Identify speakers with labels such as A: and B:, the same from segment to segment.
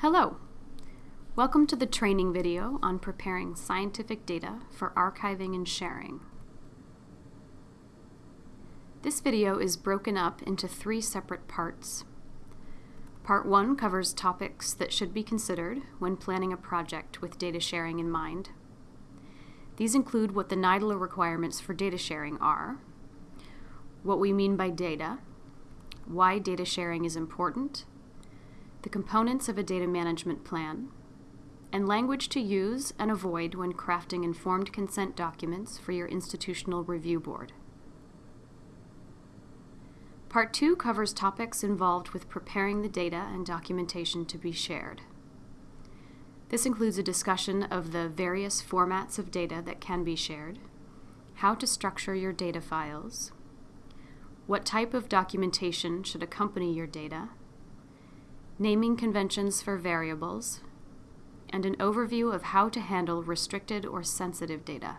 A: Hello! Welcome to the training video on preparing scientific data for archiving and sharing. This video is broken up into three separate parts. Part 1 covers topics that should be considered when planning a project with data sharing in mind. These include what the NIDILRR requirements for data sharing are, what we mean by data, why data sharing is important, the components of a data management plan, and language to use and avoid when crafting informed consent documents for your institutional review board. Part 2 covers topics involved with preparing the data and documentation to be shared. This includes a discussion of the various formats of data that can be shared, how to structure your data files, what type of documentation should accompany your data, naming conventions for variables, and an overview of how to handle restricted or sensitive data.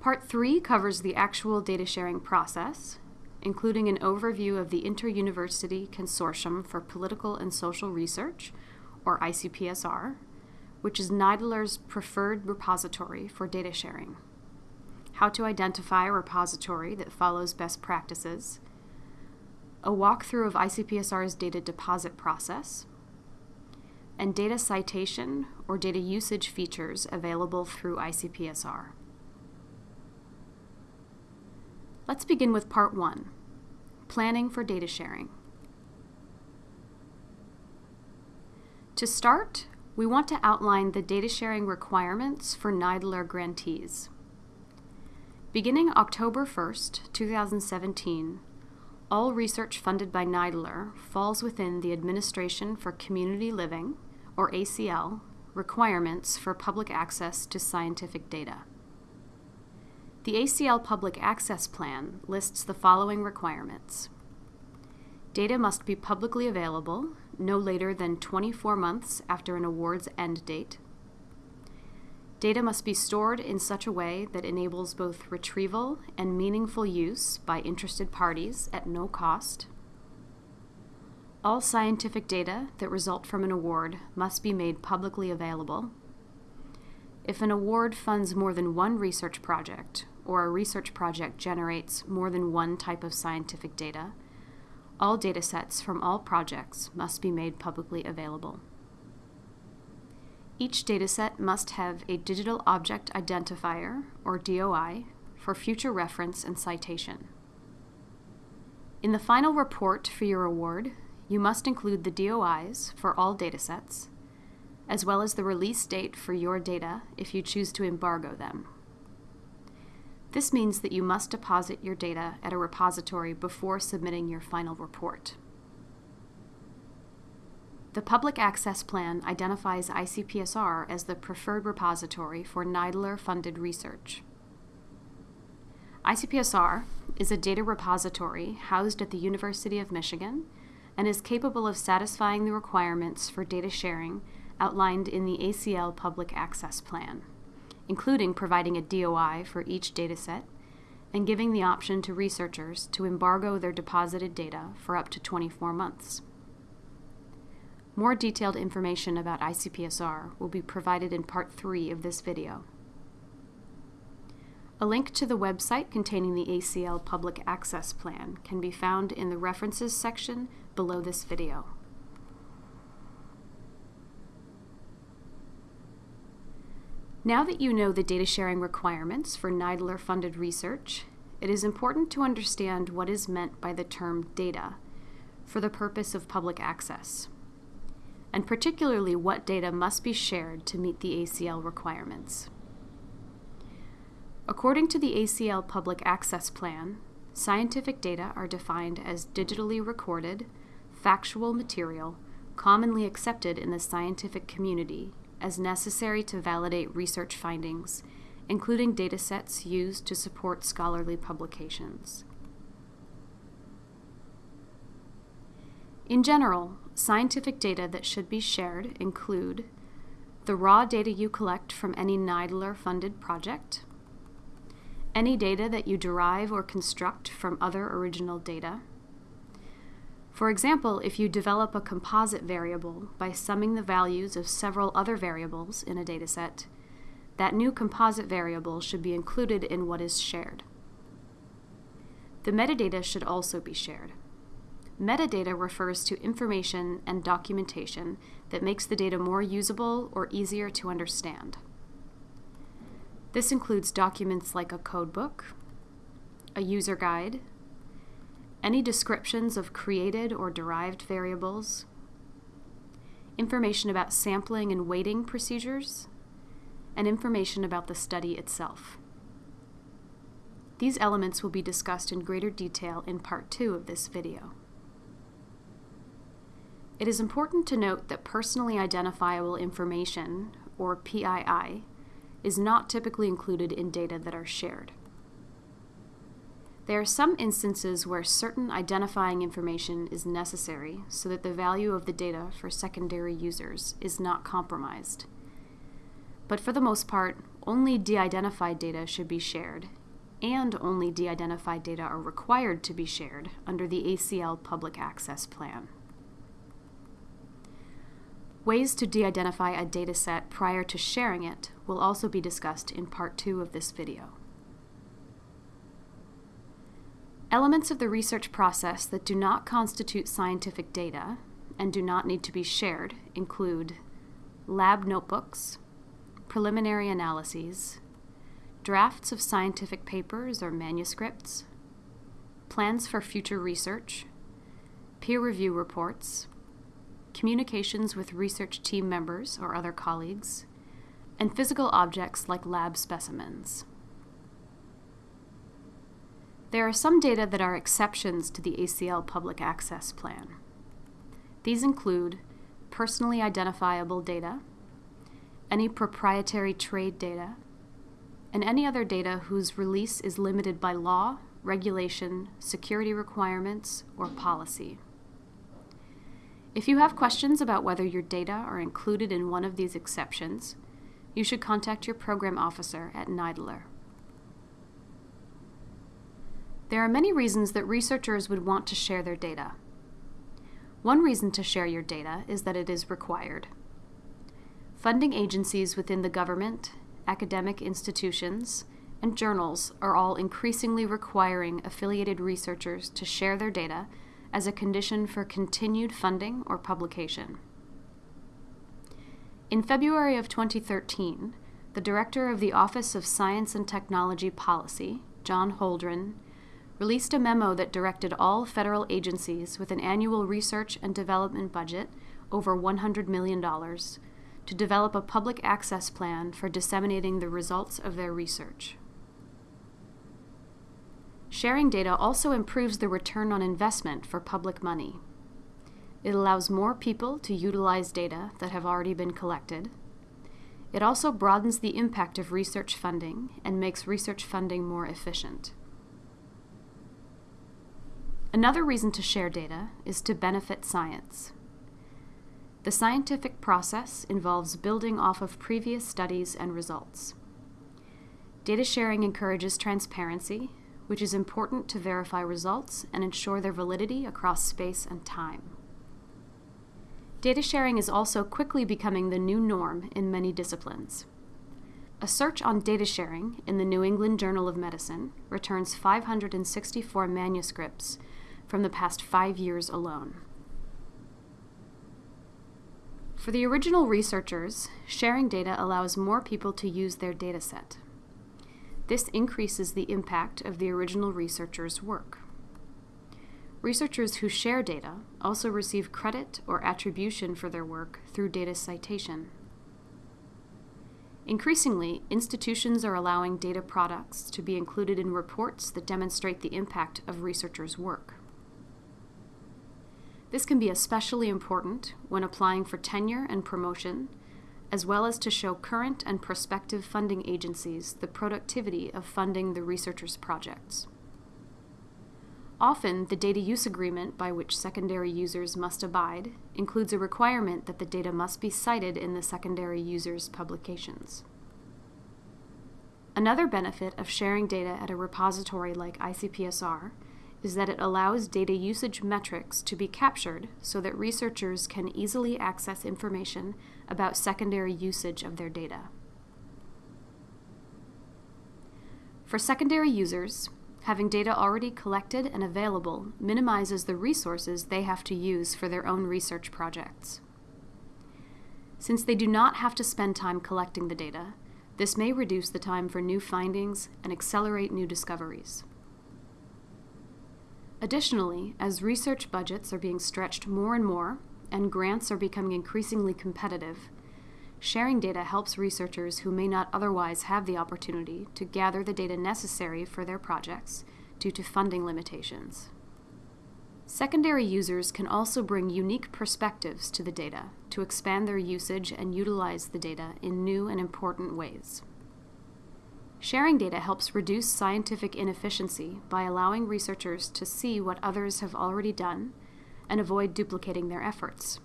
A: Part 3 covers the actual data sharing process, including an overview of the Inter-University Consortium for Political and Social Research, or ICPSR, which is NIDILRR's preferred repository for data sharing, how to identify a repository that follows best practices, a walkthrough of ICPSR's data deposit process, and data citation or data usage features available through ICPSR. Let's begin with part one, planning for data sharing. To start, we want to outline the data sharing requirements for NIDILRR grantees. Beginning October 1st, 2017, all research funded by NIDILRR falls within the Administration for Community Living, or ACL, requirements for public access to scientific data. The ACL Public Access Plan lists the following requirements. Data must be publicly available no later than 24 months after an award's end date. Data must be stored in such a way that enables both retrieval and meaningful use by interested parties at no cost. All scientific data that result from an award must be made publicly available. If an award funds more than one research project, or a research project generates more than one type of scientific data, all datasets from all projects must be made publicly available. Each dataset must have a Digital Object Identifier, or DOI, for future reference and citation. In the final report for your award, you must include the DOIs for all datasets, as well as the release date for your data if you choose to embargo them. This means that you must deposit your data at a repository before submitting your final report. The Public Access Plan identifies ICPSR as the preferred repository for NIDILRR-funded research. ICPSR is a data repository housed at the University of Michigan and is capable of satisfying the requirements for data sharing outlined in the ACL Public Access Plan, including providing a DOI for each dataset and giving the option to researchers to embargo their deposited data for up to 24 months. More detailed information about ICPSR will be provided in part 3 of this video. A link to the website containing the ACL Public Access Plan can be found in the References section below this video. Now that you know the data sharing requirements for NIDILRR-funded research, it is important to understand what is meant by the term data for the purpose of public access and particularly what data must be shared to meet the ACL requirements. According to the ACL Public Access Plan, scientific data are defined as digitally recorded, factual material commonly accepted in the scientific community as necessary to validate research findings, including datasets used to support scholarly publications. In general, scientific data that should be shared include the raw data you collect from any NIDILRR-funded project, any data that you derive or construct from other original data, For example, if you develop a composite variable by summing the values of several other variables in a dataset, that new composite variable should be included in what is shared. The metadata should also be shared. Metadata refers to information and documentation that makes the data more usable or easier to understand. This includes documents like a codebook, a user guide, any descriptions of created or derived variables, information about sampling and weighting procedures, and information about the study itself. These elements will be discussed in greater detail in part two of this video. It is important to note that personally identifiable information, or PII, is not typically included in data that are shared. There are some instances where certain identifying information is necessary so that the value of the data for secondary users is not compromised. But for the most part, only de-identified data should be shared, and only de-identified data are required to be shared under the ACL Public Access Plan. Ways to de-identify a dataset prior to sharing it will also be discussed in part two of this video. Elements of the research process that do not constitute scientific data and do not need to be shared include lab notebooks, preliminary analyses, drafts of scientific papers or manuscripts, plans for future research, peer review reports, communications with research team members or other colleagues, and physical objects like lab specimens. There are some data that are exceptions to the ACL Public Access Plan. These include personally identifiable data, any proprietary trade data, and any other data whose release is limited by law, regulation, security requirements, or policy. If you have questions about whether your data are included in one of these exceptions, you should contact your program officer at NIDILRR. There are many reasons that researchers would want to share their data. One reason to share your data is that it is required. Funding agencies within the government, academic institutions, and journals are all increasingly requiring affiliated researchers to share their data as a condition for continued funding or publication. In February of 2013, the director of the Office of Science and Technology Policy, John Holdren, released a memo that directed all federal agencies with an annual research and development budget over $100 million to develop a public access plan for disseminating the results of their research. Sharing data also improves the return on investment for public money. It allows more people to utilize data that have already been collected. It also broadens the impact of research funding and makes research funding more efficient. Another reason to share data is to benefit science. The scientific process involves building off of previous studies and results. Data sharing encourages transparency, which is important to verify results and ensure their validity across space and time. Data sharing is also quickly becoming the new norm in many disciplines. A search on data sharing in the New England Journal of Medicine returns 564 manuscripts from the past five years alone. For the original researchers, sharing data allows more people to use their dataset. This increases the impact of the original researcher's work. Researchers who share data also receive credit or attribution for their work through data citation. Increasingly, institutions are allowing data products to be included in reports that demonstrate the impact of researchers' work. This can be especially important when applying for tenure and promotion, as well as to show current and prospective funding agencies the productivity of funding the researcher's projects. Often, the data use agreement by which secondary users must abide includes a requirement that the data must be cited in the secondary user's publications. Another benefit of sharing data at a repository like ICPSR is that it allows data usage metrics to be captured so that researchers can easily access information about secondary usage of their data. For secondary users, having data already collected and available minimizes the resources they have to use for their own research projects. Since they do not have to spend time collecting the data, this may reduce the time for new findings and accelerate new discoveries. Additionally, as research budgets are being stretched more and more and grants are becoming increasingly competitive, sharing data helps researchers who may not otherwise have the opportunity to gather the data necessary for their projects due to funding limitations. Secondary users can also bring unique perspectives to the data to expand their usage and utilize the data in new and important ways. Sharing data helps reduce scientific inefficiency by allowing researchers to see what others have already done and avoid duplicating their efforts.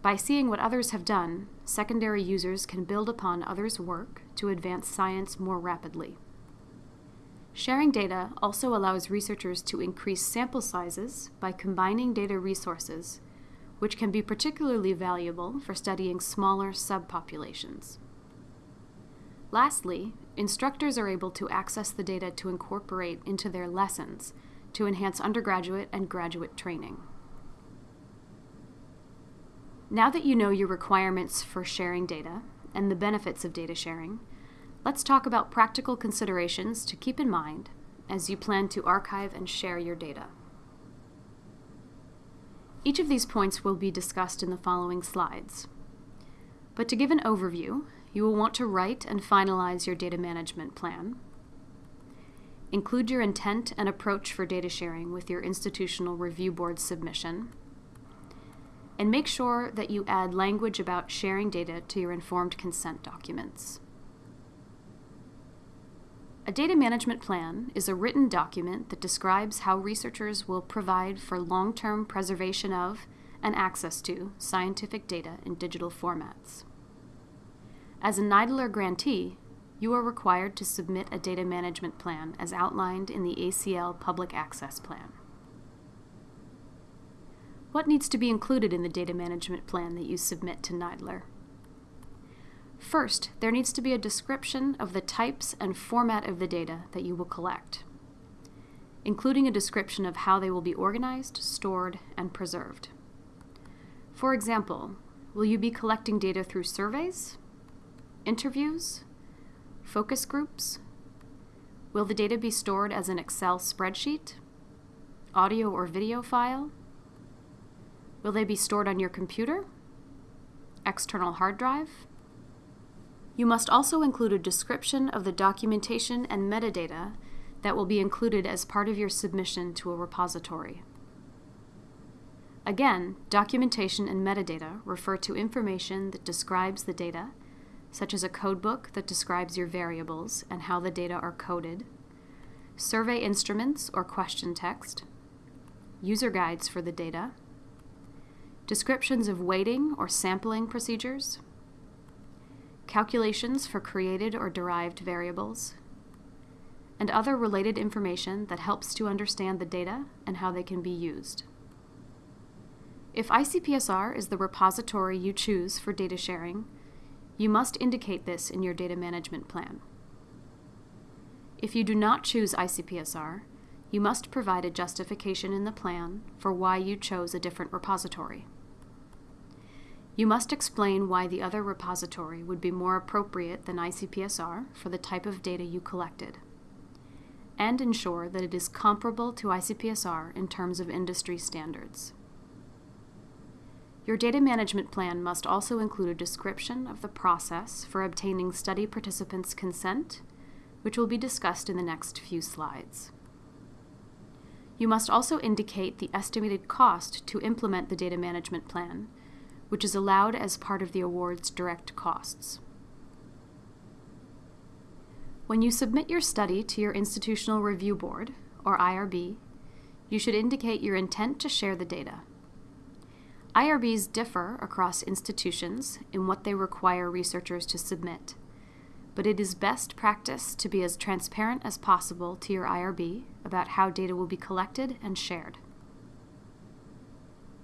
A: By seeing what others have done, secondary users can build upon others' work to advance science more rapidly. Sharing data also allows researchers to increase sample sizes by combining data resources, which can be particularly valuable for studying smaller subpopulations. Lastly, instructors are able to access the data to incorporate into their lessons to enhance undergraduate and graduate training. Now that you know your requirements for sharing data and the benefits of data sharing, let's talk about practical considerations to keep in mind as you plan to archive and share your data. Each of these points will be discussed in the following slides. But to give an overview, you will want to write and finalize your data management plan. Include your intent and approach for data sharing with your institutional review board submission. And make sure that you add language about sharing data to your informed consent documents. A data management plan is a written document that describes how researchers will provide for long-term preservation of and access to scientific data in digital formats. As a NIDILRR grantee, you are required to submit a data management plan as outlined in the ACL Public Access Plan. What needs to be included in the data management plan that you submit to NIDILRR? First, there needs to be a description of the types and format of the data that you will collect, including a description of how they will be organized, stored, and preserved. For example, will you be collecting data through surveys, Interviews? Focus groups? Will the data be stored as an Excel spreadsheet? Audio or video file? Will they be stored on your computer? External hard drive? You must also include a description of the documentation and metadata that will be included as part of your submission to a repository. Again, documentation and metadata refer to information that describes the data such as a codebook that describes your variables and how the data are coded, survey instruments or question text, user guides for the data, descriptions of weighting or sampling procedures, calculations for created or derived variables, and other related information that helps to understand the data and how they can be used. If ICPSR is the repository you choose for data sharing, you must indicate this in your data management plan. If you do not choose ICPSR, you must provide a justification in the plan for why you chose a different repository. You must explain why the other repository would be more appropriate than ICPSR for the type of data you collected, and ensure that it is comparable to ICPSR in terms of industry standards. Your data management plan must also include a description of the process for obtaining study participants' consent, which will be discussed in the next few slides. You must also indicate the estimated cost to implement the data management plan, which is allowed as part of the award's direct costs. When you submit your study to your Institutional Review Board, or IRB, you should indicate your intent to share the data. IRBs differ across institutions in what they require researchers to submit, but it is best practice to be as transparent as possible to your IRB about how data will be collected and shared.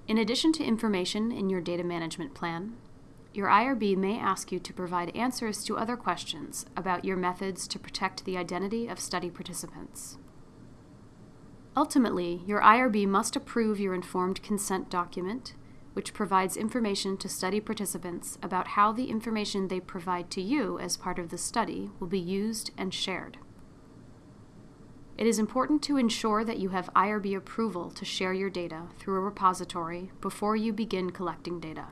A: In addition to information in your data management plan, your IRB may ask you to provide answers to other questions about your methods to protect the identity of study participants. Ultimately, your IRB must approve your informed consent document, which provides information to study participants about how the information they provide to you as part of the study will be used and shared. It is important to ensure that you have IRB approval to share your data through a repository before you begin collecting data.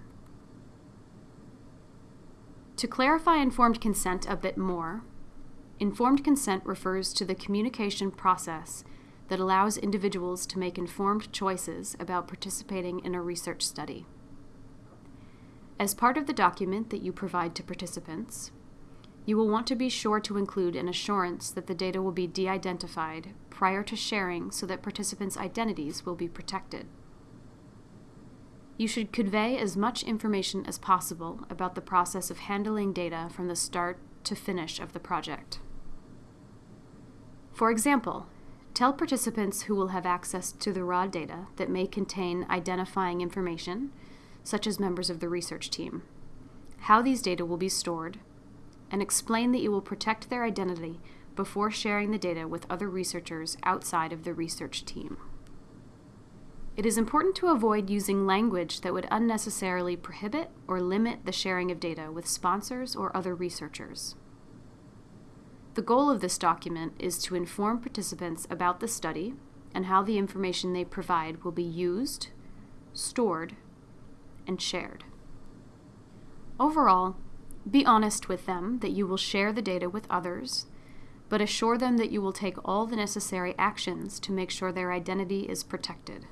A: To clarify informed consent a bit more, informed consent refers to the communication process that allows individuals to make informed choices about participating in a research study. As part of the document that you provide to participants, you will want to be sure to include an assurance that the data will be de identified prior to sharing so that participants' identities will be protected. You should convey as much information as possible about the process of handling data from the start to finish of the project. For example, tell participants who will have access to the raw data that may contain identifying information, such as members of the research team, how these data will be stored, and explain that you will protect their identity before sharing the data with other researchers outside of the research team. It is important to avoid using language that would unnecessarily prohibit or limit the sharing of data with sponsors or other researchers. The goal of this document is to inform participants about the study and how the information they provide will be used, stored, and shared. Overall, be honest with them that you will share the data with others, but assure them that you will take all the necessary actions to make sure their identity is protected.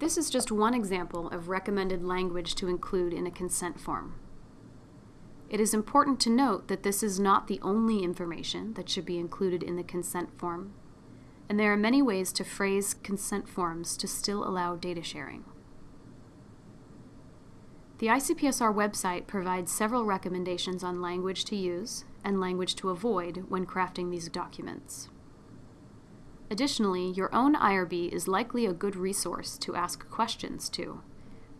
A: This is just one example of recommended language to include in a consent form. It is important to note that this is not the only information that should be included in the consent form, and there are many ways to phrase consent forms to still allow data sharing. The ICPSR website provides several recommendations on language to use and language to avoid when crafting these documents. Additionally, your own IRB is likely a good resource to ask questions to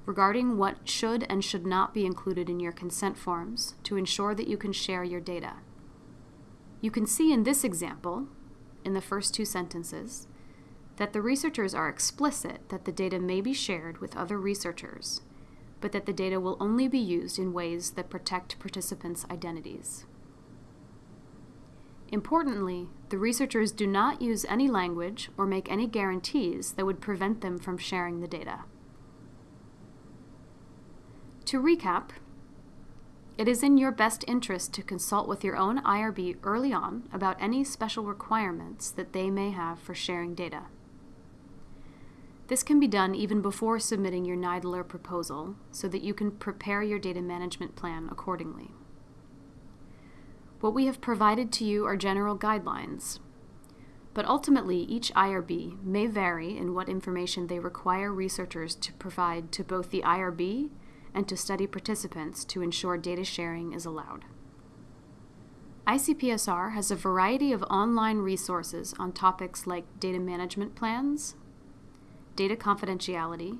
A: regarding what should and should not be included in your consent forms to ensure that you can share your data. You can see in this example, in the first two sentences, that the researchers are explicit that the data may be shared with other researchers, but that the data will only be used in ways that protect participants' identities. Importantly, the researchers do not use any language or make any guarantees that would prevent them from sharing the data. To recap, it is in your best interest to consult with your own IRB early on about any special requirements that they may have for sharing data. This can be done even before submitting your NIDILRR proposal so that you can prepare your data management plan accordingly. What we have provided to you are general guidelines, but ultimately each IRB may vary in what information they require researchers to provide to both the IRB and to study participants to ensure data sharing is allowed. ICPSR has a variety of online resources on topics like data management plans, data confidentiality,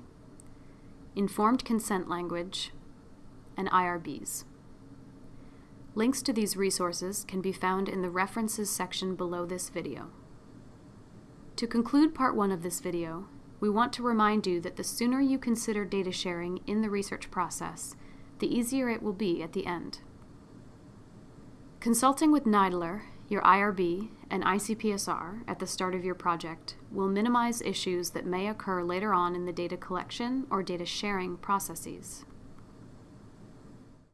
A: informed consent language, and IRBs. Links to these resources can be found in the References section below this video. To conclude part one of this video, we want to remind you that the sooner you consider data sharing in the research process, the easier it will be at the end. Consulting with NIDILRR, your IRB, and ICPSR at the start of your project will minimize issues that may occur later on in the data collection or data sharing processes.